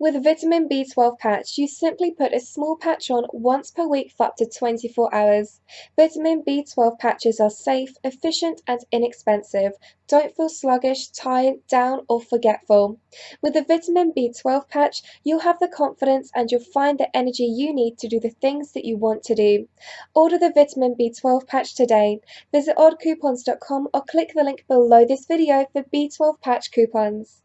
With vitamin B12 patch, you simply put a small patch on once per week for up to 24 hours. Vitamin B12 patches are safe, efficient, and inexpensive. Don't feel sluggish, tired, down, or forgetful. With the vitamin B12 patch, you'll have the confidence and you'll find the energy you need to do the things that you want to do. Order the vitamin B12 patch today. Visit oddcoupons.com or click the link below this video for B12 patch coupons.